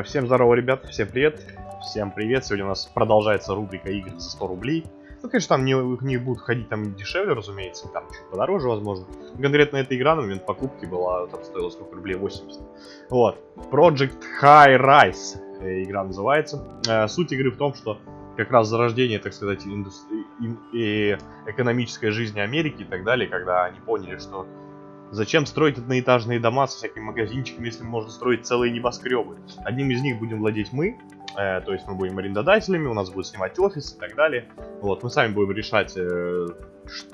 Э, Всем здорово, ребят, всем привет. Всем привет. Сегодня у нас продолжается рубрика игр за 100 рублей. Ну, конечно, там не, не будут ходить там дешевле, разумеется, там чуть подороже, возможно. Конкретно эта игра на момент покупки была, там стоила сколько рублей, 80. Вот. Project High Rise э, игра называется. Э, Суть игры в том, что как раз зарождение, так сказать, индустри... и экономической жизни Америки и так далее, когда они поняли, что Зачем строить одноэтажные дома со всякими магазинчиками, если можно строить целые небоскребы? Одним из них будем владеть мы, э, то есть мы будем арендодателями, у нас будут снимать офис и так далее. Вот, мы сами будем решать, э,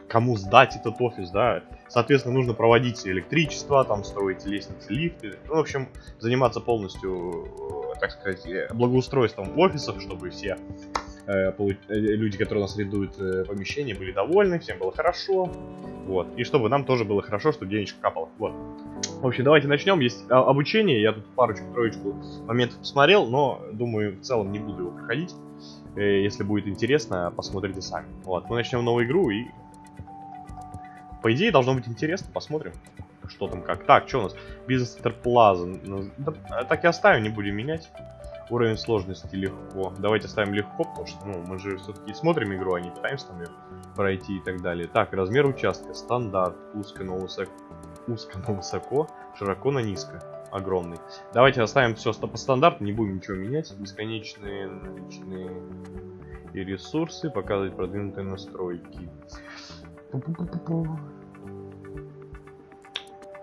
кому сдать этот офис, да. Соответственно, нужно проводить электричество, там строить лестницы, лифты. Ну, в общем, заниматься полностью, э, так сказать, благоустройством офисов, чтобы все люди, которые у нас арендуют э, помещение, были довольны, всем было хорошо. Вот. И чтобы нам тоже было хорошо, чтобы денежка капала. Вот. В общем, давайте начнем. Есть а, обучение. Я тут парочку-троечку моментов посмотрел, но думаю, в целом не буду его проходить. Э, Если будет интересно, посмотрите сами. Вот. Мы начнем новую игру и... По идее, должно быть интересно. Посмотрим, что там как. Так, что у нас? Бизнес Интерплаза. Ну, Так и оставим, не будем менять. Уровень сложности легко. Давайте оставим легко, потому что ну, мы же все-таки смотрим игру, а не пытаемся там ее пройти и так далее. Так, размер участка. Стандарт. Узко, но высоко. Узко, но высоко. Широко, но низко. Огромный. Давайте оставим все по стандарту, не будем ничего менять. Бесконечные наличные и ресурсы. Показывать продвинутые настройки.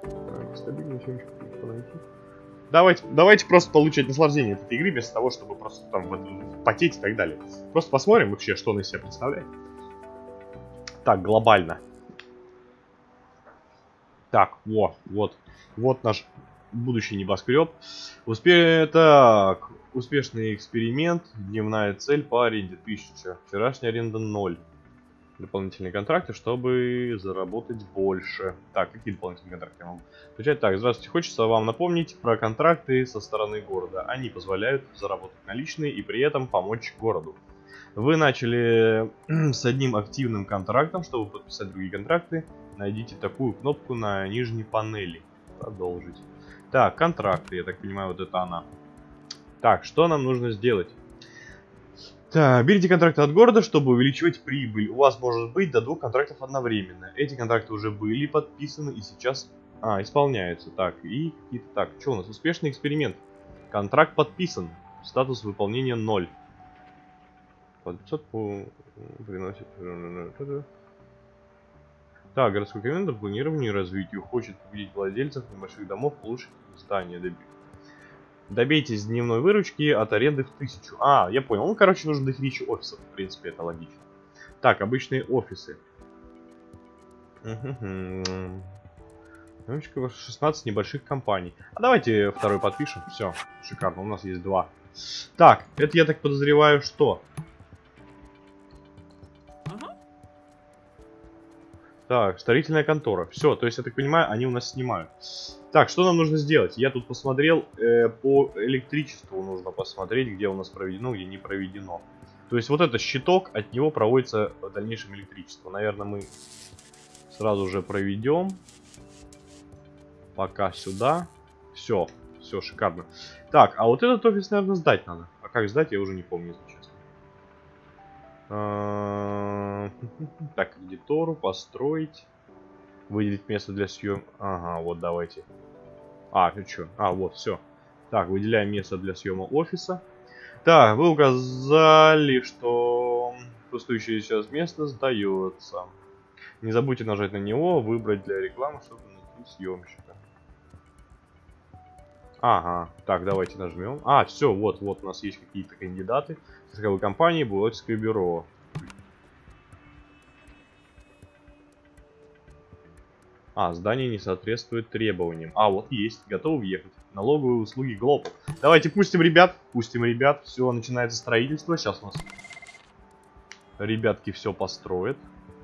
Так, стабильно еще найти. Давайте, давайте просто получать наслаждение от этой игры, вместо того, чтобы просто там потеть и так далее. Просто посмотрим вообще, что она из себя представляет. Так, глобально. Так, вот, вот. Вот наш будущий небоскреб. Успе... Так, успешный эксперимент. Дневная цель по аренде 1000. Вчерашняя аренда 0. Дополнительные контракты, чтобы заработать больше. Так, какие дополнительные контракты я могу включать? Так, здравствуйте. Хочется вам напомнить про контракты со стороны города. Они позволяют заработать наличные и при этом помочь городу. Вы начали с одним активным контрактом. Чтобы подписать другие контракты, найдите такую кнопку на нижней панели. Продолжить. Так, контракты, я так понимаю, вот это она. Так, что нам нужно сделать? Так, берите контракты от города, чтобы увеличивать прибыль. У вас может быть до двух контрактов одновременно. Эти контракты уже были подписаны и сейчас... А, исполняются. Так, и какие-то... Так, что у нас? Успешный эксперимент. Контракт подписан. Статус выполнения 0. По 500 по... приносит... Так, городской комендантор планированию и развитию хочет победить владельцев небольших домов, улучшить здание. Доби... Добейтесь дневной выручки от аренды в тысячу. А, я понял. Ну, короче, нужно дохерища офисов. В принципе, это логично. Так, обычные офисы. Мгм. 16 небольших компаний. А давайте второй подпишем. Все, шикарно. У нас есть два. Так, это я так подозреваю, что? Так, строительная контора. Все, то есть, я так понимаю, они у нас снимают. Так, что нам нужно сделать? Я тут посмотрел, э, по электричеству нужно посмотреть, где у нас проведено, где не проведено. То есть, вот это щиток, от него проводится в дальнейшем электричество. Наверное, мы сразу же проведем. Пока сюда. Все, все, шикарно. Так, а вот этот офис, наверное, сдать надо. А как сдать, я уже не помню, если Так, кредитору построить. Выделить место для съем. Ага, вот давайте. А, ну что? А, вот, все. Так, выделяем место для съема офиса. Так, вы указали, что пустующее сейчас место сдается. Не забудьте нажать на него, выбрать для рекламы, чтобы найти съемщика. Ага, так, давайте нажмем. А, все, вот, вот у нас есть какие-то кандидаты. Страховой компании, бухгалтерское бюро. А, здание не соответствует требованиям. А, вот есть, готовы въехать. Налоговые услуги Глобал. Давайте пустим ребят, пустим ребят. Все, начинается строительство. Сейчас у нас ребятки все построят.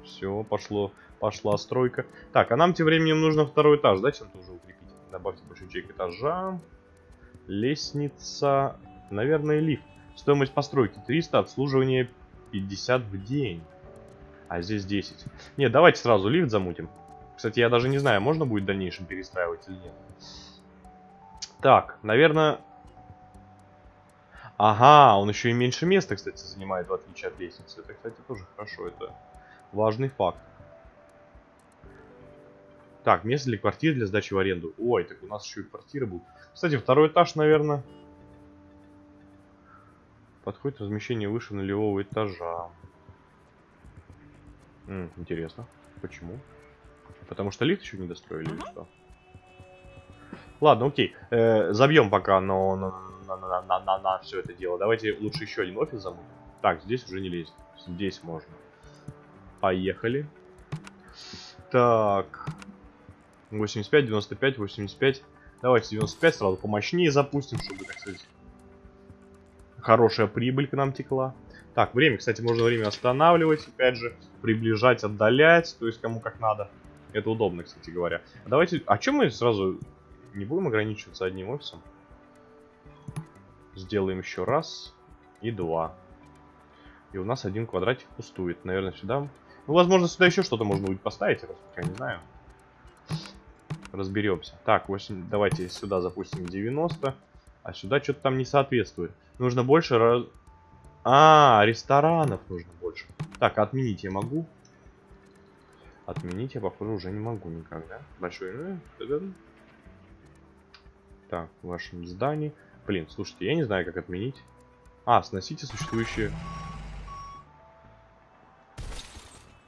Все, пошло, пошла стройка. Так, а нам тем временем нужно второй этаж, да, чем-то уже укрепить. Добавьте большой ячейк этажа. Лестница. Наверное, лифт. Стоимость постройки 300, обслуживание 50 в день. А здесь 10. Нет, давайте сразу лифт замутим. Кстати, я даже не знаю, можно будет в дальнейшем перестраивать или нет. Так, наверное... Ага, он еще и меньше места, кстати, занимает, в отличие от лестницы. Это, кстати, тоже хорошо. Это важный факт. Так, место для квартиры для сдачи в аренду. Ой, так у нас еще и квартиры будут. Кстати, второй этаж, наверное. Подходит размещение выше нулевого этажа. М, интересно. Почему? Потому что лифт еще не достроили или что? Ладно, окей. Э, забьем пока на, на, на, на, на, на, на все это дело. Давайте лучше еще один офис замутим. Так, здесь уже не лезть. Здесь можно. Поехали. Так. 85, 95, 85. Давайте 95 сразу помощнее запустим, чтобы, так сказать, хорошая прибыль к нам текла. Так, время, кстати, можно время останавливать, опять же, приближать, отдалять, то есть кому как надо. Это удобно, кстати говоря. Давайте, а чем мы сразу не будем ограничиваться одним офисом? Сделаем еще раз и два. И у нас один квадратик пустует. Наверное, сюда... Ну, возможно, сюда еще что-то можно будет поставить, я не знаю разберемся. Так, 8, давайте сюда запустим 90. А сюда что-то там не соответствует. Нужно больше... Раз... А, ресторанов нужно больше. Так, отменить я могу. Отменить я, похоже, уже не могу никак, да? Большой... Так, в вашем здании. Блин, слушайте, я не знаю, как отменить. А, сносите существующие...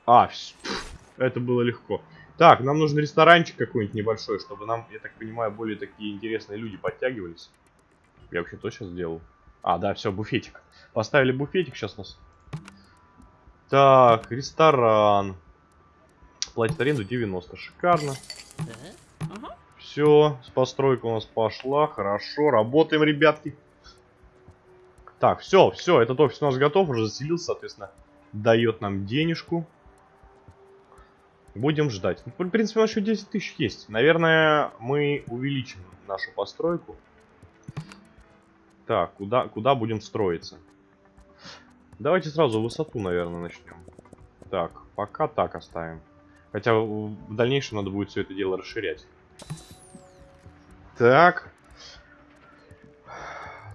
А, это было легко. Так, нам нужен ресторанчик какой-нибудь небольшой, чтобы нам, я так понимаю, более такие интересные люди подтягивались. Я вообще то сейчас сделал. А, да, все, буфетик. Поставили буфетик, сейчас нас... Так, ресторан. Платит аренду 90, шикарно. Все, постройка у нас пошла, хорошо, работаем, ребятки. Так, все, все, этот офис у нас готов, уже заселился, соответственно, дает нам денежку. Будем ждать. В принципе, у нас еще 10 тысяч есть. Наверное, мы увеличим нашу постройку. Так, куда, куда будем строиться? Давайте сразу высоту, наверное, начнем. Так, пока так оставим. Хотя в дальнейшем надо будет все это дело расширять. Так.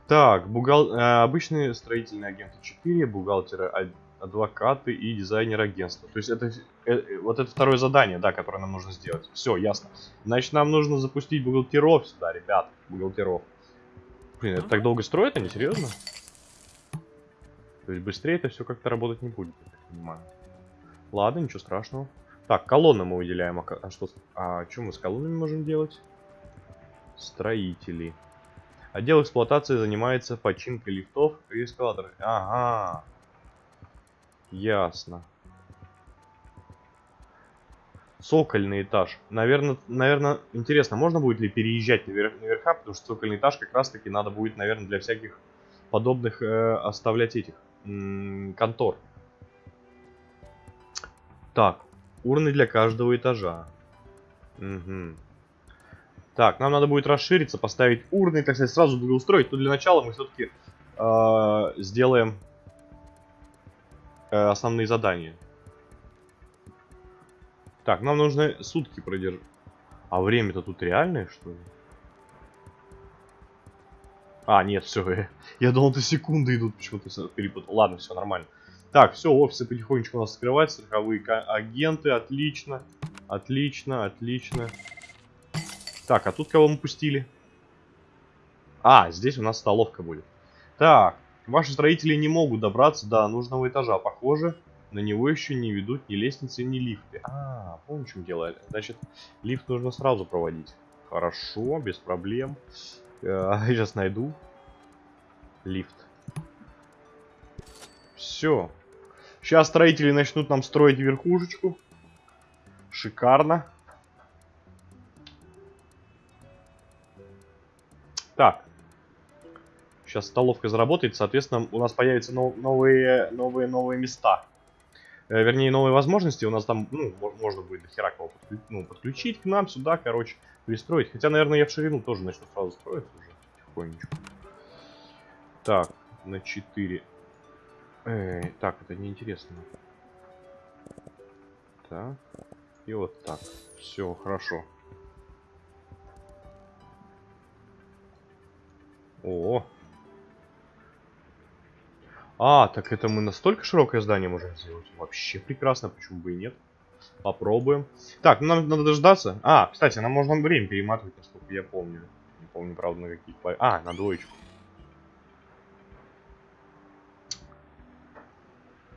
Так, бухгал... Э, обычные строительные агенты 4, бухгалтеры адвокаты и дизайнер агентства. То есть это э, вот это второе задание, да, которое нам нужно сделать. Все, ясно. Значит, нам нужно запустить бухгалтеров сюда, ребят, бухгалтеров. Блин, это так долго строят они, серьезно? То есть быстрее это все как-то работать не будет, я так понимаю. Ладно, ничего страшного. Так, колонны мы выделяем. А, а что, а что мы с колоннами можем делать? Строители. Отдел эксплуатации занимается починкой лифтов и эскалаторов. Ага. Ясно. Цокольный этаж. Наверное, наверное, интересно, можно будет ли переезжать наверх, наверха, потому что цокольный этаж как раз таки надо будет, наверное, для всяких подобных э, оставлять этих контор. Так, урны для каждого этажа. Угу. Так, нам надо будет расшириться, поставить урны, так сказать, сразу благоустроить. Но для начала мы все-таки э, сделаем э, основные задания. Так, нам нужно сутки продержать. А время-то тут реальное, что ли? А, нет, все. Я думал, это секунды идут, почему-то перепутал. Ладно, все нормально. Так, все, офисы потихонечку у нас открываются. Страховые агенты, отлично. Отлично, отлично. Так, а тут кого мы пустили? А, здесь у нас столовка будет. Так, Ваши строители не могут добраться до нужного этажа. Похоже, на него еще не ведут ни лестницы, ни лифты. А, помню, чем дело. Значит, лифт нужно сразу проводить. Хорошо, без проблем. Э, сейчас найду лифт. Все. Сейчас строители начнут нам строить верхушечку. Шикарно. Так. Сейчас столовка заработает, соответственно, у нас появятся новые, новые, новые места. Э, вернее, новые возможности. У нас там, ну, можно будет до хера кого подключить, ну, подключить к нам сюда, короче, пристроить. Хотя, наверное, я в ширину тоже начну сразу строить уже потихонечку. Так, на 4. Эй, так, это неинтересно. Так, и вот так. Все, хорошо. О, А, так это мы настолько широкое здание можем сделать? Вообще прекрасно, почему бы и нет. Попробуем. Так, ну нам надо дождаться. А, кстати, нам можно время перематывать, насколько я помню. Не помню, правда, на каких... А, на двоечку.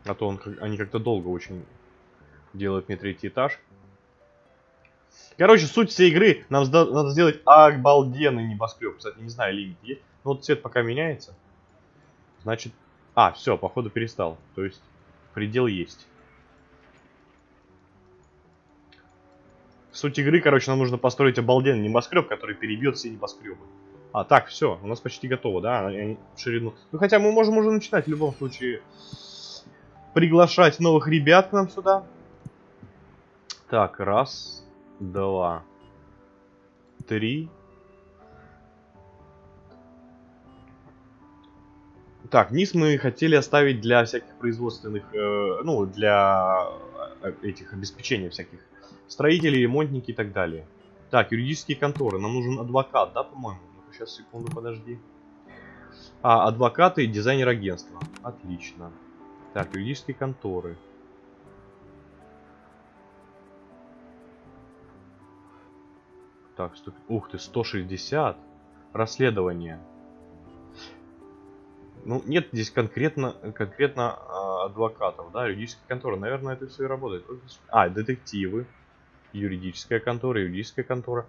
А то он, они как-то долго очень делают мне третий этаж. Короче, суть всей игры, нам надо сделать обалденный небоскреб. Кстати, не знаю, лимит есть. Но вот цвет пока меняется. Значит... А, все, походу перестал. То есть, предел есть. Суть игры, короче, нам нужно построить обалденный небоскреб, который перебьет все небоскребы. А, так, все, у нас почти готово, да? Они ширину. Ну, хотя мы можем уже начинать в любом случае приглашать новых ребят к нам сюда. Так, раз, два, три. Так, низ мы хотели оставить для всяких производственных, э, ну, для э, этих обеспечения всяких строителей, ремонтники и так далее. Так, юридические конторы. Нам нужен адвокат, да, по-моему? Ну сейчас, секунду, подожди. А, адвокаты и дизайнер агентства. Отлично. Так, юридические конторы. Так, стоп. Ух ты, 160. Расследование. Ну, нет здесь конкретно, конкретно э, адвокатов, да, юридическая контора. Наверное, это все и работает. А, детективы. Юридическая контора, юридическая контора.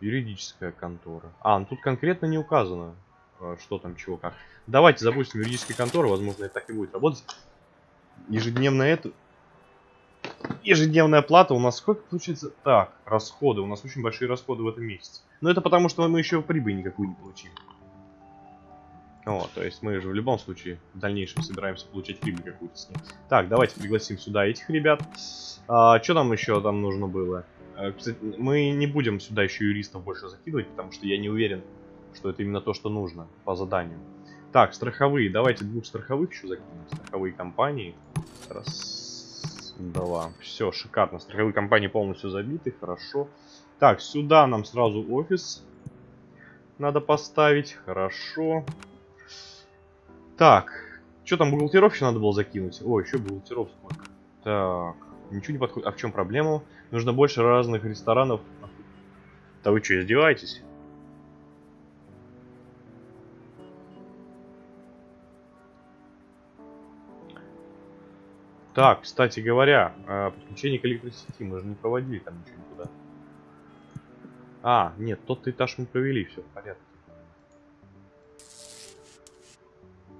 Юридическая контора. А, ну тут конкретно не указано, э, что там, чего, как. Давайте запустим юридические конторы, возможно, это так и будет работать ежедневная это... Ежедневная плата у нас сколько получается? Так, расходы. У нас очень большие расходы в этом месяце. Но это потому, что мы еще прибыль никакую не получили. О, то есть мы же в любом случае в дальнейшем собираемся получать прибыль какую-то с ним. Так, давайте пригласим сюда этих ребят. А, что нам еще там нужно было? А, кстати, мы не будем сюда еще юристов больше закидывать, потому что я не уверен, что это именно то, что нужно по заданию. Так, страховые. Давайте двух страховых еще закинем. Страховые компании. Раз, два. Все, шикарно. Страховые компании полностью забиты. Хорошо. Так, сюда нам сразу офис надо поставить. Хорошо. Так. Что там, бухгалтеров надо было закинуть? О, еще бухгалтеров. Так. Ничего не подходит. А в чем проблема? Нужно больше разных ресторанов. Да вы что, издеваетесь? Так, кстати говоря, э, подключение к электросети мы же не проводили там ничего никуда. А, нет, тот этаж мы провели, все в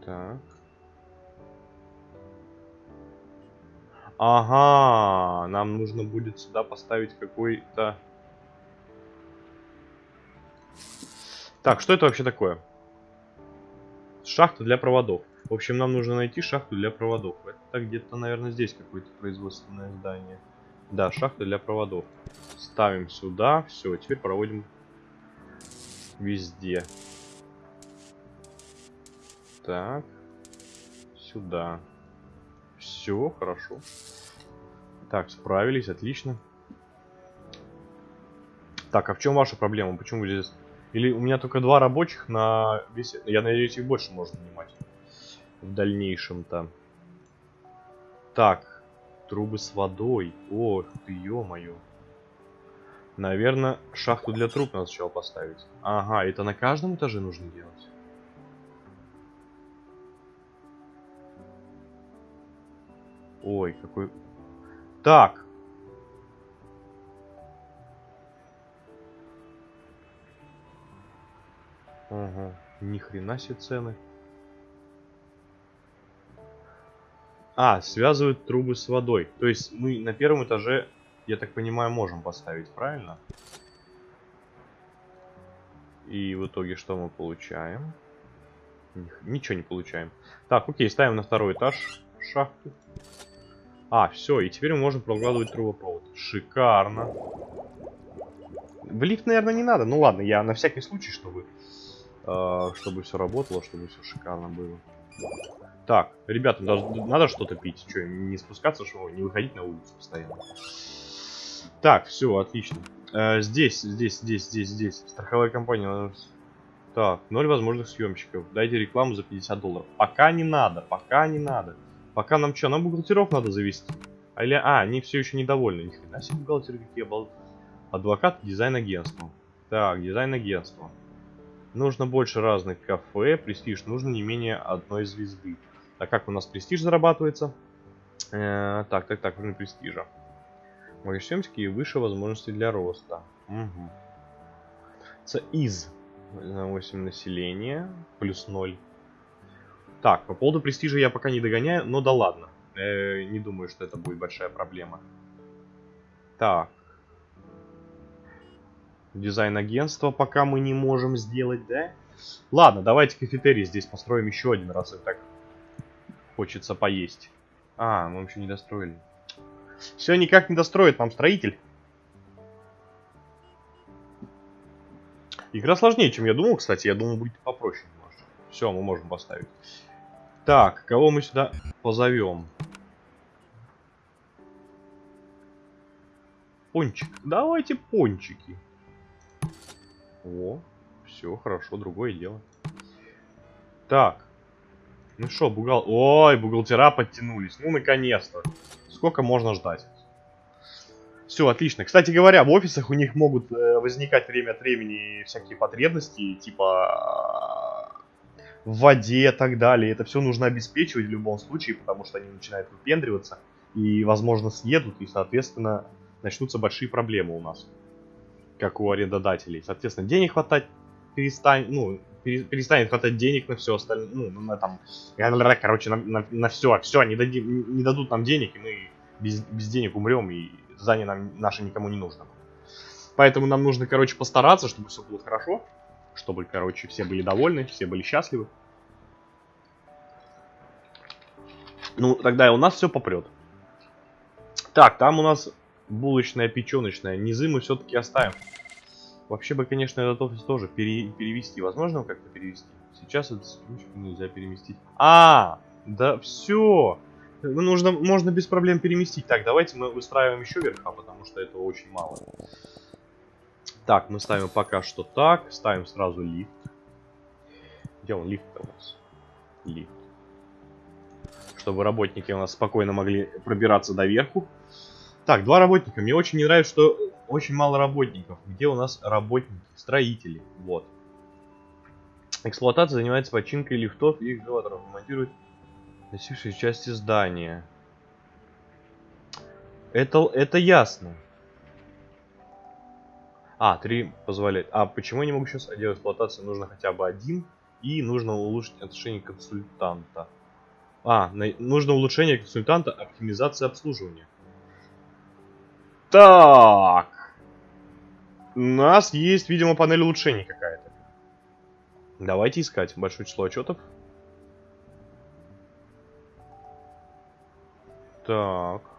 Так. Ага, нам нужно будет сюда поставить какой-то... Так, что это вообще такое? Шахта для проводов. В общем, нам нужно найти шахту для проводов. Это где-то, наверное, здесь какое-то производственное здание. Да, шахта для проводов. Ставим сюда. Все, теперь проводим везде. Так. Сюда. Все, хорошо. Так, справились, отлично. Так, а в чем ваша проблема? Почему здесь... Или у меня только два рабочих на весь... Я надеюсь, их больше можно нанимать в дальнейшем-то. Так, трубы с водой. Ох ты, ё-моё. Наверное, шахту для труб надо сначала поставить. Ага, это на каждом этаже нужно делать. Ой, какой... Так. Ага, ни хрена себе цены. А, связывают трубы с водой. То есть мы на первом этаже, я так понимаю, можем поставить, правильно? И в итоге что мы получаем? Ничего не получаем. Так, окей, ставим на второй этаж шахту. А, все, и теперь мы можем прокладывать трубопровод. Шикарно. В лифт, наверное, не надо. Ну ладно, я на всякий случай, чтобы, э, чтобы все работало, чтобы все шикарно было. Так, ребята, надо что-то пить. Что, не спускаться, что не выходить на улицу постоянно. Так, все, отлично. Э, здесь, здесь, здесь, здесь, здесь. Страховая компания. Так, ноль возможных съемщиков. Дайте рекламу за 50 долларов. Пока не надо, пока не надо. Пока нам что, нам бухгалтеров надо завести? А, или, а они все еще недовольны. Ни хрена себе бухгалтеры какие обал... Адвокат дизайн-агентства. Так, дизайн-агентство. Нужно больше разных кафе. Престиж нужно не менее одной звезды. А как у нас престиж зарабатывается? Э, так, так, так, уровень престижа. Магазинские и выше возможности для роста. Угу. Из на 8 населения, плюс 0. Так, по поводу престижа я пока не догоняю, но да ладно. Э, не думаю, что это будет большая проблема. Так. Дизайн агентства пока мы не можем сделать, да? Ладно, давайте кафетерий здесь построим еще один раз, и так хочется поесть. А, мы еще не достроили. Все никак не достроит нам строитель. Игра сложнее, чем я думал, кстати. Я думал, будет попроще немножко. Все, мы можем поставить. Так, кого мы сюда позовем? Пончик. Давайте пончики. О, все, хорошо, другое дело. Так. Ну что, бухгал... Ой, бухгалтера подтянулись. Ну, наконец-то. Сколько можно ждать? Все, отлично. Кстати говоря, в офисах у них могут э, возникать время от времени всякие потребности, типа в воде и так далее. Это все нужно обеспечивать в любом случае, потому что они начинают выпендриваться и, возможно, съедут, и, соответственно, начнутся большие проблемы у нас, как у арендодателей. Соответственно, денег хватать перестань, ну, перестанет хватать денег на все остальное, ну, на там, короче, на, на, на все, все, не, дадим, не дадут нам денег, и мы без, без денег умрем, и здание нам наше никому не нужно. Поэтому нам нужно, короче, постараться, чтобы все было хорошо. Чтобы, короче, все были довольны, все были счастливы. Ну, тогда и у нас все попрет. Так, там у нас булочная, печеночная. Низы мы все-таки оставим. Вообще бы, конечно, этот офис тоже пере перевести. Возможно как-то перевести? Сейчас этот нельзя переместить. А, да все. Ну, нужно, можно без проблем переместить. Так, давайте мы выстраиваем еще верха, потому что это очень мало. Так, мы ставим пока что так. Ставим сразу лифт. Где он лифт у нас? Лифт. Чтобы работники у нас спокойно могли пробираться до верху. Так, два работника. Мне очень не нравится, что очень мало работников. Где у нас работники? Строители. Вот. Эксплуатация занимается починкой лифтов и экскаваторов. Монтирует Носившие части здания. Это, это ясно. А, три позволяет. А почему я не могу сейчас делать эксплуатацию? Нужно хотя бы один. И нужно улучшить отношение консультанта. А, нужно улучшение консультанта, оптимизация обслуживания. Так. У нас есть, видимо, панель улучшений какая-то. Давайте искать большое число отчетов. Так.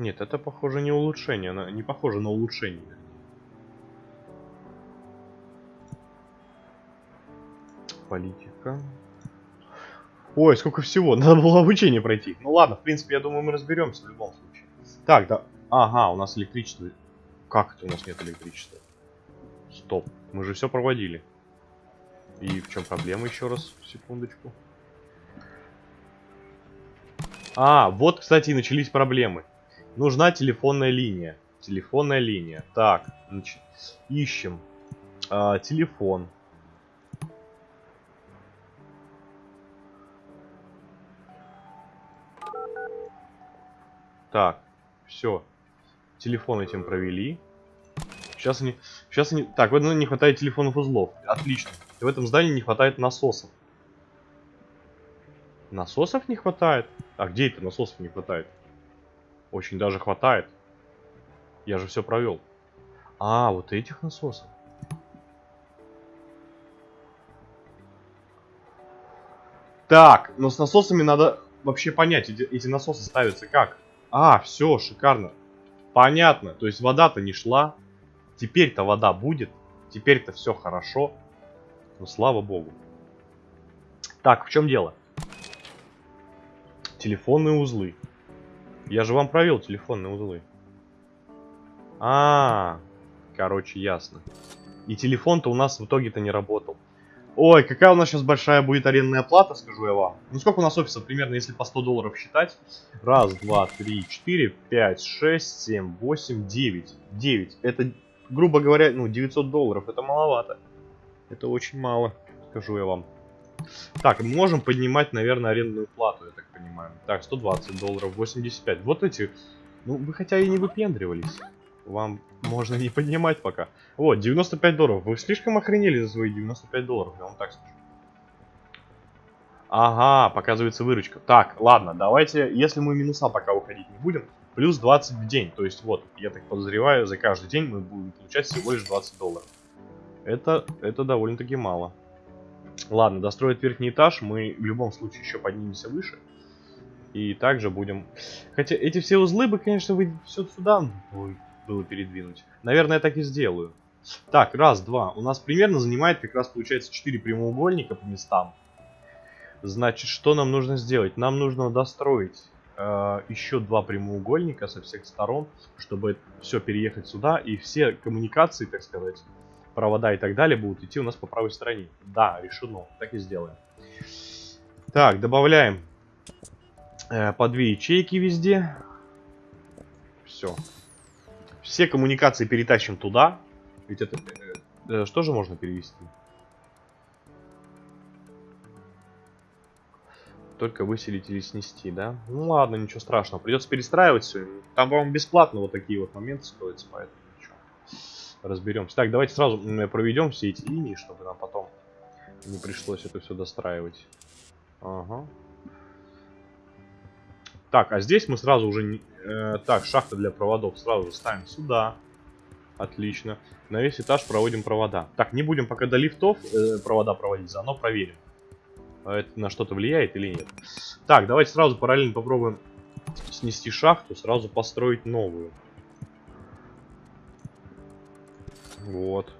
Нет, это похоже не улучшение, она не похоже на улучшение. Политика. Ой, сколько всего. Надо было обучение пройти. Ну ладно, в принципе, я думаю, мы разберемся в любом случае. Так, да. Ага, у нас электричество. Как это у нас нет электричества? Стоп. Мы же все проводили. И в чем проблема еще раз? Секундочку. А, вот, кстати, и начались проблемы. Нужна телефонная линия. Телефонная линия. Так, ищем. А, телефон. Так, все. Телефон этим провели. Сейчас они... Сейчас они... Так, в этом не хватает телефонных узлов. Отлично. И в этом здании не хватает насосов. Насосов не хватает? А где это насосов не хватает? Очень даже хватает. Я же все провел. А, вот этих насосов. Так, но с насосами надо вообще понять, эти, эти насосы ставятся как. А, все, шикарно. Понятно, то есть вода-то не шла, Теперь-то вода будет. Теперь-то все хорошо. Ну, слава богу. Так, в чем дело? Телефонные узлы. Я же вам провел телефонные узлы. А, -а, -а короче, ясно. И телефон-то у нас в итоге-то не работал. Ой, какая у нас сейчас большая будет арендная плата, скажу я вам. Ну сколько у нас офисов примерно, если по 100 долларов считать? Раз, два, три, четыре, пять, шесть, семь, восемь, девять. Девять. Это, грубо говоря, ну 900 долларов. Это маловато. Это очень мало, скажу я вам. Так, мы можем поднимать, наверное, арендную плату, я так понимаю. Так, 120 долларов, 85. Вот эти... Ну, вы хотя и не выпендривались. Вам можно не поднимать пока. Вот, 95 долларов. Вы слишком охренели за свои 95 долларов, я вам так скажу. Ага, показывается выручка. Так, ладно, давайте, если мы минуса пока уходить не будем, плюс 20 в день. То есть вот, я так подозреваю, за каждый день мы будем получать всего лишь 20 долларов. Это, это довольно-таки мало. Ладно, достроить верхний этаж, мы в любом случае еще поднимемся выше. И также будем... Хотя эти все узлы бы, конечно, вы все сюда было передвинуть. Наверное, я так и сделаю. Так, раз, два. У нас примерно занимает как раз получается 4 прямоугольника по местам. Значит, что нам нужно сделать? Нам нужно достроить э, еще два прямоугольника со всех сторон, чтобы все переехать сюда. И все коммуникации, так сказать, провода и так далее будут идти у нас по правой стороне. Да, решено. Так и сделаем. Так, добавляем э, по две ячейки везде. Все. Все коммуникации перетащим туда. Ведь это... Э, э, что же можно перевести? Только выселить или снести, да? Ну ладно, ничего страшного. Придется перестраивать все. Там, по-моему, бесплатно вот такие вот моменты стоят, поэтому. Разберемся. Так, давайте сразу проведем все эти линии, чтобы нам потом не пришлось это все достраивать. Ага. Так, а здесь мы сразу уже... Э, так, шахта для проводов сразу же ставим сюда. Отлично. На весь этаж проводим провода. Так, не будем пока до лифтов э, провода проводить, заодно проверим. А это на что-то влияет или нет. Так, давайте сразу параллельно попробуем снести шахту, сразу построить новую. Вот.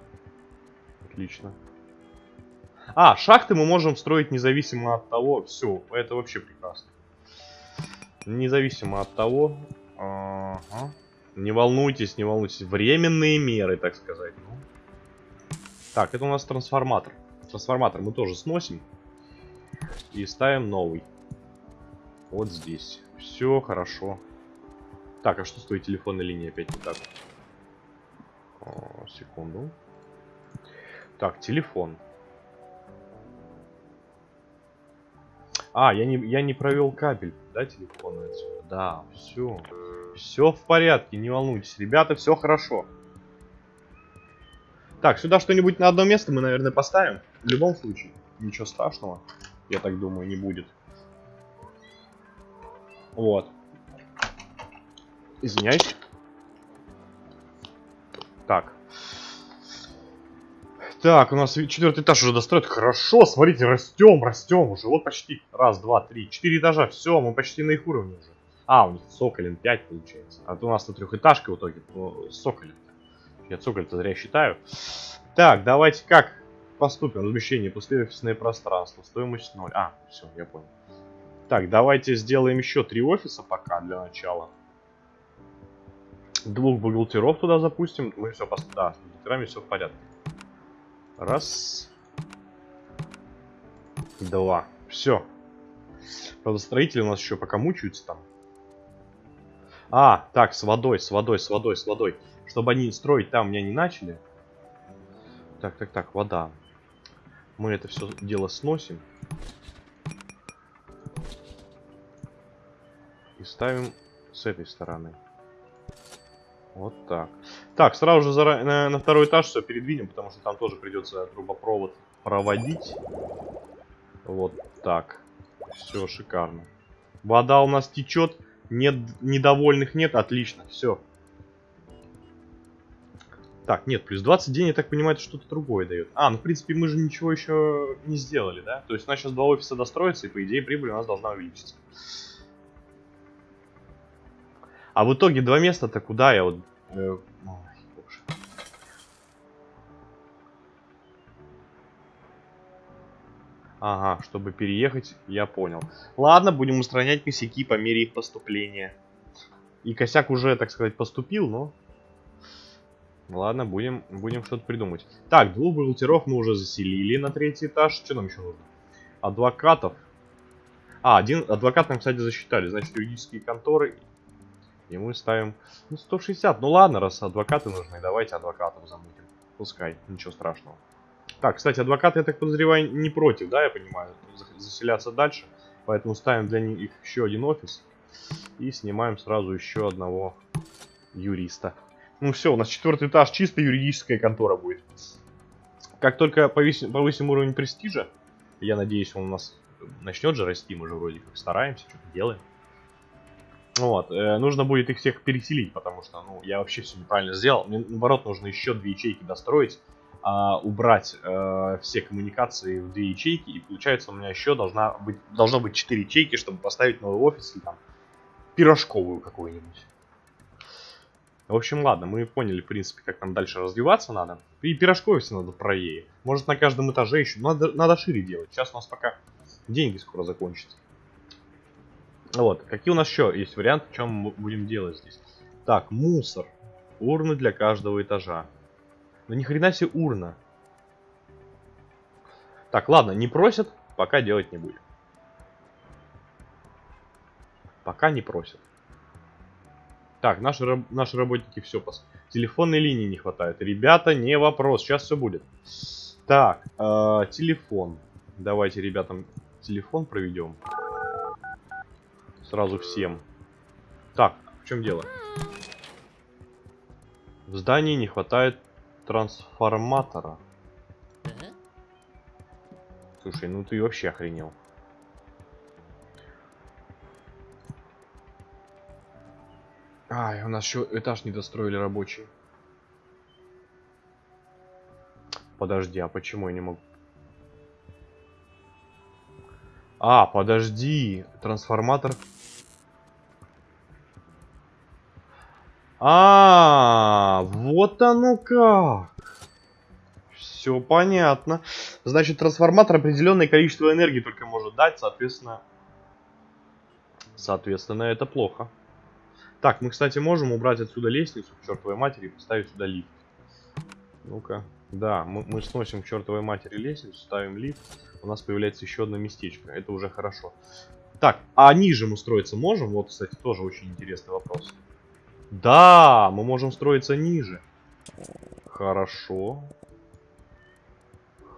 Отлично. А, шахты мы можем строить независимо от того. Все, это вообще прекрасно. Независимо от того... Ага. Не волнуйтесь, не волнуйтесь. Временные меры, так сказать. Ну. Так, это у нас трансформатор. Трансформатор мы тоже сносим. И ставим новый. Вот здесь. Все хорошо. Так, а что с твоей телефонной линией опять не так? О, секунду. Так, телефон. А, я не, я не провел кабель, да, телефона отсюда? Да, все. Все в порядке, не волнуйтесь. Ребята, все хорошо. Так, сюда что-нибудь на одно место мы, наверное, поставим. В любом случае. Ничего страшного, я так думаю, не будет. Вот. Извиняюсь. Так. Так, у нас четвертый этаж уже достроят. Хорошо, смотрите, растем, растем уже. Вот почти. Раз, два, три. Четыре этажа. Все, мы почти на их уровне уже. А, у них Соколин 5 получается. А то у нас-то трехэтажка в итоге. Ну, Соколин. Я Цоколь-то зря считаю. Так, давайте как поступим? Размещение, пустые офисные пространства. Стоимость 0. А, все, я понял. Так, давайте сделаем еще три офиса пока для начала. Двух бухгалтеров туда запустим. Мы все, пос... да, с бухгалтерами все в порядке. Раз. Два. Все. Правда, строители у нас еще пока мучаются там. А, так, с водой, с водой, с водой, с водой. Чтобы они строить там меня не начали. Так, так, так, вода. Мы это все дело сносим. И ставим с этой стороны. Вот так. Так, сразу же зара... на, на второй этаж все передвинем, потому что там тоже придется трубопровод проводить. Вот так. Все шикарно. Вода у нас течет. Нет, недовольных нет. Отлично, все. Так, нет, плюс 20 дней, я так понимаю, это что-то другое дает. А, ну, в принципе, мы же ничего еще не сделали, да? То есть у нас сейчас два офиса достроятся, и, по идее, прибыль у нас должна увеличиться. А в итоге два места-то куда я вот... Э, Ага, чтобы переехать, я понял. Ладно, будем устранять косяки по мере их поступления. И косяк уже, так сказать, поступил, но... Ладно, будем, будем что-то придумать. Так, двух бухгалтеров мы уже заселили на третий этаж. Что нам еще нужно? Адвокатов. А, один адвокат нам, кстати, засчитали. Значит, юридические конторы. И мы ставим... Ну, 160. Ну ладно, раз адвокаты нужны, давайте адвокатов замутим. Пускай, ничего страшного. Так, кстати, адвокаты, я так подозреваю, не против, да, я понимаю, заселяться дальше. Поэтому ставим для них еще один офис. И снимаем сразу еще одного юриста. Ну все, у нас четвертый этаж, чисто юридическая контора будет. Как только повысим, повысим уровень престижа, я надеюсь, он у нас начнет же расти, мы же вроде как стараемся, что-то делаем. Вот, э, нужно будет их всех переселить, потому что, ну, я вообще все неправильно сделал. Мне, наоборот, нужно еще две ячейки достроить, а, убрать э, все коммуникации в две ячейки, и получается у меня еще должна быть, должно быть четыре ячейки, чтобы поставить новый офис или там пирожковую какую-нибудь. В общем, ладно, мы поняли, в принципе, как нам дальше развиваться надо. И пирожковый все надо правее. Может, на каждом этаже еще. Надо, надо шире делать. Сейчас у нас пока деньги скоро закончатся. Вот, какие у нас еще есть варианты, чем мы будем делать здесь? Так, мусор. Урны для каждого этажа. Ну ни хрена себе урна. Так, ладно, не просят, пока делать не будем. Пока не просят. Так, наши, наши работники все пос... Телефонной линии не хватает. Ребята, не вопрос, сейчас все будет. Так, э, телефон. Давайте ребятам телефон проведем. Сразу всем. Так, в чем дело? В здании не хватает трансформатора. Слушай, ну ты вообще охренел. Ай, у нас еще этаж не достроили рабочий. Подожди, а почему я не могу? А, подожди. Трансформатор. А, вот оно как. Все понятно. Значит, трансформатор определенное количество энергии только может дать, соответственно... Соответственно, это плохо. Так, мы, кстати, можем убрать отсюда лестницу к чертовой матери и поставить сюда лифт. Ну-ка. Да, мы, мы сносим к чертовой матери лестницу, ставим лифт. У нас появляется еще одно местечко. Это уже хорошо. Так, а ниже мы строиться можем? Вот, кстати, тоже очень интересный вопрос. Да, мы можем строиться ниже. Хорошо.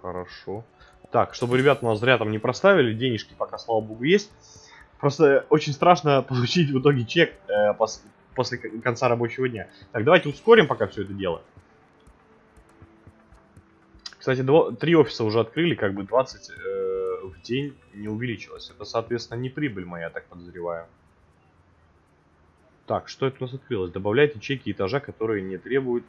Хорошо. Так, чтобы ребят у нас зря там не проставили, денежки пока, слава богу, есть. Просто очень страшно получить в итоге чек э, пос после конца рабочего дня. Так, давайте ускорим пока все это дело. Кстати, три офиса уже открыли, как бы 20 э, в день не увеличилось. Это, соответственно, не прибыль моя, так подозреваю. Так, что это у нас открылось? Добавляйте чеки этажа, которые не требуют...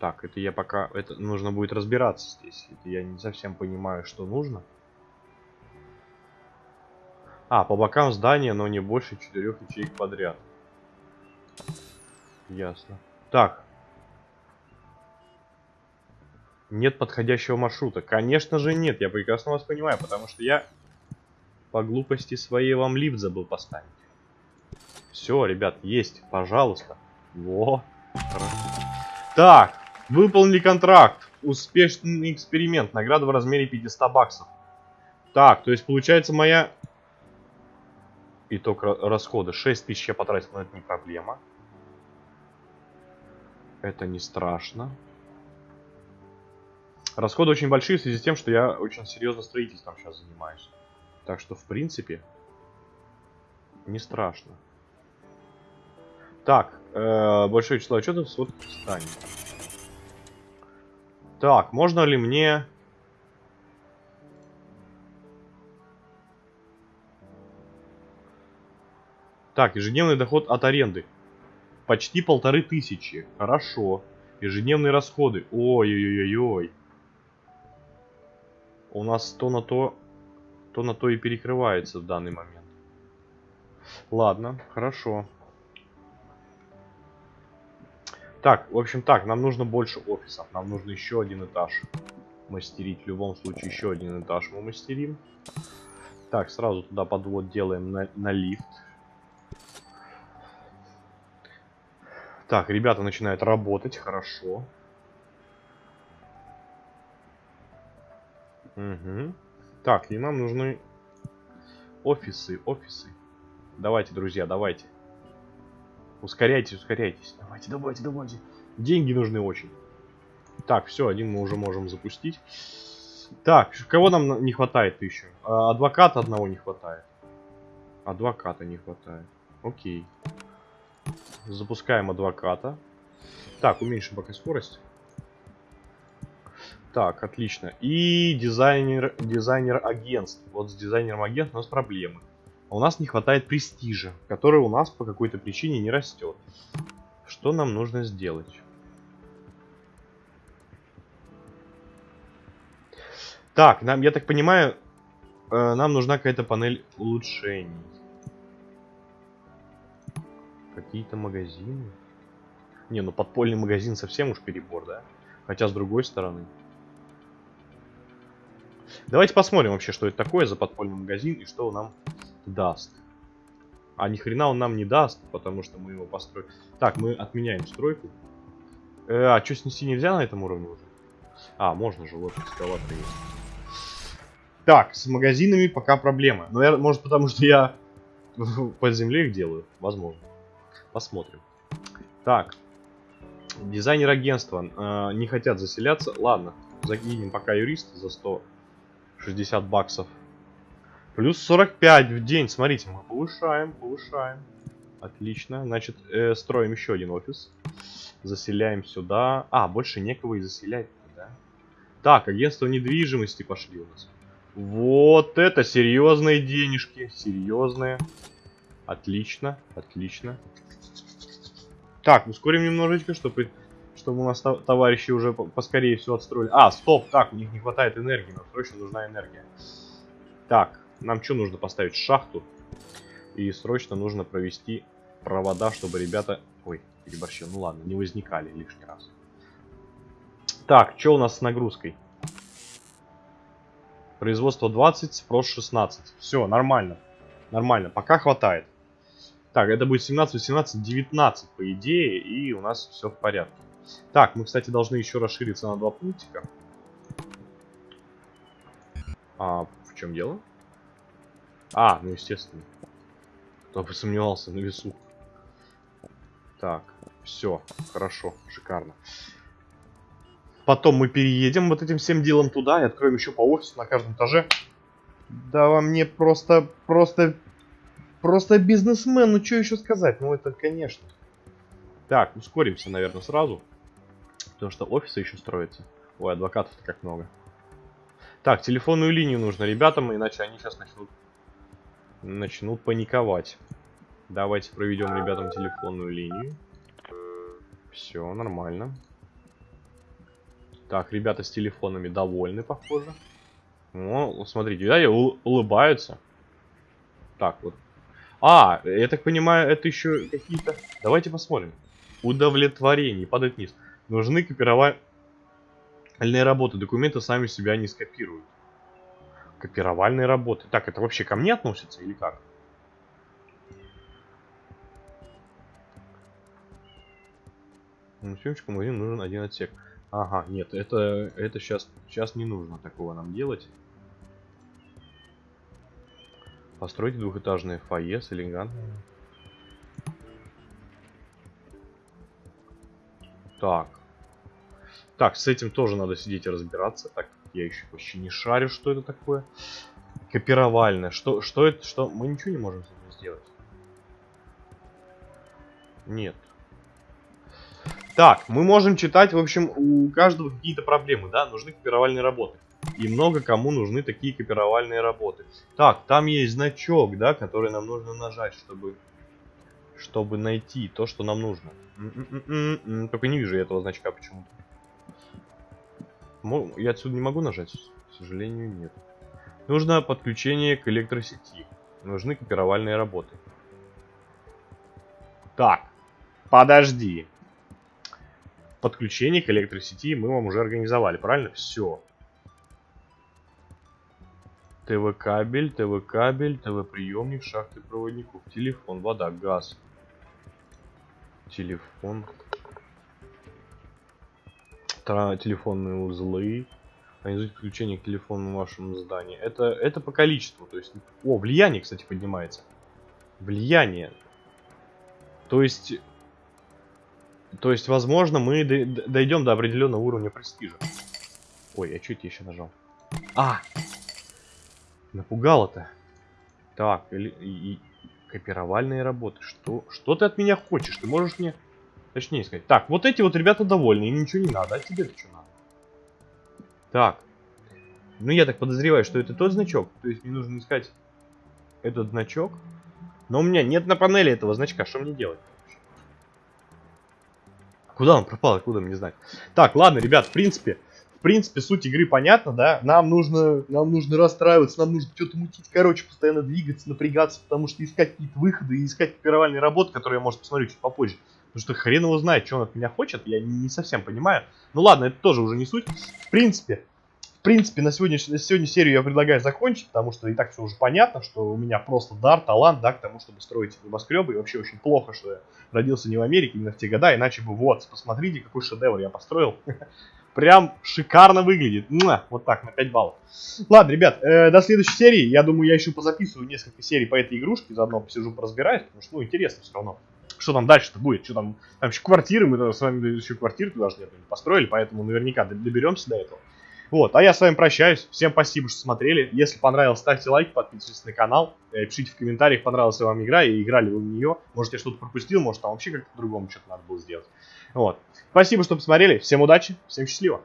Так, это я пока... Это нужно будет разбираться здесь. Это я не совсем понимаю, что нужно. А, по бокам здания, но не больше четырех ячеек подряд. Ясно. Так. Нет подходящего маршрута. Конечно же нет, я прекрасно вас понимаю, потому что я по глупости своей вам лифт забыл поставить. Все, ребят, есть, пожалуйста. Во. Так, выполнили контракт. Успешный эксперимент. Награда в размере 500 баксов. Так, то есть получается моя итог расхода. 6 тысяч я потратил, но это не проблема. Это не страшно. Расходы очень большие в связи с тем, что я очень серьезно строительством сейчас занимаюсь. Так что, в принципе, не страшно. Так, э, большое число отчетов с станет. Так, можно ли мне Так, ежедневный доход от аренды. Почти полторы тысячи. Хорошо. Ежедневные расходы. Ой-ой-ой-ой. У нас то на то, то на то и перекрывается в данный момент. Ладно, хорошо. Так, в общем так, нам нужно больше офисов. Нам нужно еще один этаж мастерить. В любом случае, еще один этаж мы мастерим. Так, сразу туда подвод делаем на, на лифт. Так, ребята начинают работать, хорошо. Угу. Так, и нам нужны офисы, офисы. Давайте, друзья, давайте. Ускоряйтесь, ускоряйтесь. Давайте, давайте, давайте. Деньги нужны очень. Так, все, один мы уже можем запустить. Так, кого нам не хватает еще? А, адвоката одного не хватает. Адвоката не хватает. Окей. Запускаем адвоката. Так, уменьшим пока скорость. Так, отлично. И дизайнер, дизайнер агентств. Вот с дизайнером агентств у нас проблемы. А у нас не хватает престижа, который у нас по какой-то причине не растет. Что нам нужно сделать? Так, нам, я так понимаю, э, нам нужна какая-то панель улучшений. Какие-то магазины. Не, ну подпольный магазин совсем уж перебор, да? Хотя с другой стороны. Давайте посмотрим вообще, что это такое за подпольный магазин и что он нам даст. А ни хрена он нам не даст, потому что мы его построим. Так, мы отменяем стройку. Э, а что снести нельзя на этом уровне уже? А, можно же, вот экскаватор есть. Так, с магазинами пока проблема. Но я, может потому что я под землей их делаю. Возможно. Посмотрим. Так. Дизайнер агентства э, не хотят заселяться. Ладно, закинем пока юриста за 160 баксов. Плюс 45 в день. Смотрите, мы повышаем, повышаем. Отлично. Значит, э, строим еще один офис. Заселяем сюда. А, больше некого и заселять. Да? Так, агентство недвижимости пошли у нас. Вот это серьезные денежки. Серьезные. Отлично, отлично. Так, ускорим немножечко, чтобы, чтобы у нас товарищи уже поскорее все отстроили. А, стоп, так, у них не хватает энергии, нам срочно нужна энергия. Так, нам что нужно поставить? Шахту. И срочно нужно провести провода, чтобы ребята... Ой, переборщил, ну ладно, не возникали лишний раз. Так, что у нас с нагрузкой? Производство 20, спрос 16. Все, нормально. Нормально, пока хватает. Так, это будет 17, 18, 19 по идее, и у нас все в порядке. Так, мы, кстати, должны еще расшириться на два пунктика. А в чем дело? А, ну естественно. Кто бы сомневался на весу. Так, все, хорошо, шикарно. Потом мы переедем вот этим всем делом туда и откроем еще по офису на каждом этаже. Да вам мне просто, просто, просто бизнесмен, ну что еще сказать? Ну это, конечно. Так, ускоримся, наверное, сразу. Потому что офисы еще строятся. Ой, адвокатов-то как много. Так, телефонную линию нужно ребятам, иначе они сейчас начнут, начнут паниковать. Давайте проведем ребятам телефонную линию. Все, нормально. Так, ребята с телефонами довольны, похоже. Ну, смотрите, да, улыбаются. Так, вот. А, я так понимаю, это еще какие-то... Давайте посмотрим. Удовлетворение. Падает вниз. Нужны копировальные работы. Документы сами себя не скопируют. Копировальные работы. Так, это вообще ко мне относится или как? Ну, съемочку магазин нужен один отсек. Ага, нет, это, это сейчас, сейчас не нужно такого нам делать. Постройте двухэтажное фойе с элегантным... Так. Так, с этим тоже надо сидеть и разбираться. Так, я еще вообще не шарю, что это такое. Копировальное. Что, что это? Что? Мы ничего не можем с этим сделать. Нет. Так, мы можем читать, в общем, у каждого какие-то проблемы, да, нужны копировальные работы. И много кому нужны такие копировальные работы. Так, там есть значок, да, который нам нужно нажать, чтобы, чтобы найти то, что нам нужно. Только не вижу этого значка почему-то. Я отсюда не могу нажать? К сожалению, нет. Нужно подключение к электросети. Нужны копировальные работы. Так, подожди подключение к электросети мы вам уже организовали, правильно? Все. ТВ-кабель, ТВ-кабель, ТВ-приемник, шахты проводников, телефон, вода, газ. Телефон. Тра- телефонные узлы. Организуйте подключение к телефону в вашем здании. Это, это по количеству. То есть, о, влияние, кстати, поднимается. Влияние. То есть, то есть, возможно, мы дойдем до определенного уровня престижа. Ой, а я еще нажал? А! Напугало-то. Так, или, и, и- копировальные работы. Что, что ты от меня хочешь? Ты можешь мне... Точнее сказать. Так, вот эти вот ребята довольны, им ничего не надо. А тебе-то что надо? Так. Ну, я так подозреваю, что это тот значок. То есть мне нужно искать этот значок. Но у меня нет на панели этого значка. Что мне делать? Куда он пропал? Откуда мне знать? Так, ладно, ребят, в принципе, принципе, суть игры понятна, да? Нам нужно, нам нужно расстраиваться, нам нужно что-то мутить, короче, постоянно двигаться, напрягаться, потому что искать какие-то выходы искать копировальные работы, которые я, может, посмотрю чуть попозже. Потому что хрен его знает, что он от меня хочет, я не совсем понимаю. Ну ладно, это тоже уже не суть. В принципе, в принципе, на сегодня, на сегодня серию я предлагаю закончить, потому что и так все уже понятно, что у меня просто дар, талант, да, к тому, чтобы строить небоскребы. И вообще очень плохо, что я родился не в Америке, именно в те года, иначе бы вот, посмотрите, какой шедевр я построил. Прям шикарно выглядит. Муа! Вот так, на 5 баллов. Ладно, ребят, э, до следующей серии. Я думаю, я еще позаписываю несколько серий по этой игрушке, заодно посижу, поразбираюсь, потому что, ну, интересно все равно. Что там дальше-то будет? Что там? Там еще квартиры, мы с вами еще квартиры туда же построили, поэтому наверняка доберемся до этого. Вот, а я с вами прощаюсь. Всем спасибо, что смотрели. Если понравилось, ставьте лайк, подписывайтесь на канал. э, Пишите в комментариях, понравилась ли вам игра и играли вы в нее. Может, я что-то пропустил, может, там вообще как-то по-другому что-то надо было сделать. Вот. Спасибо, что посмотрели. Всем удачи, всем счастливо.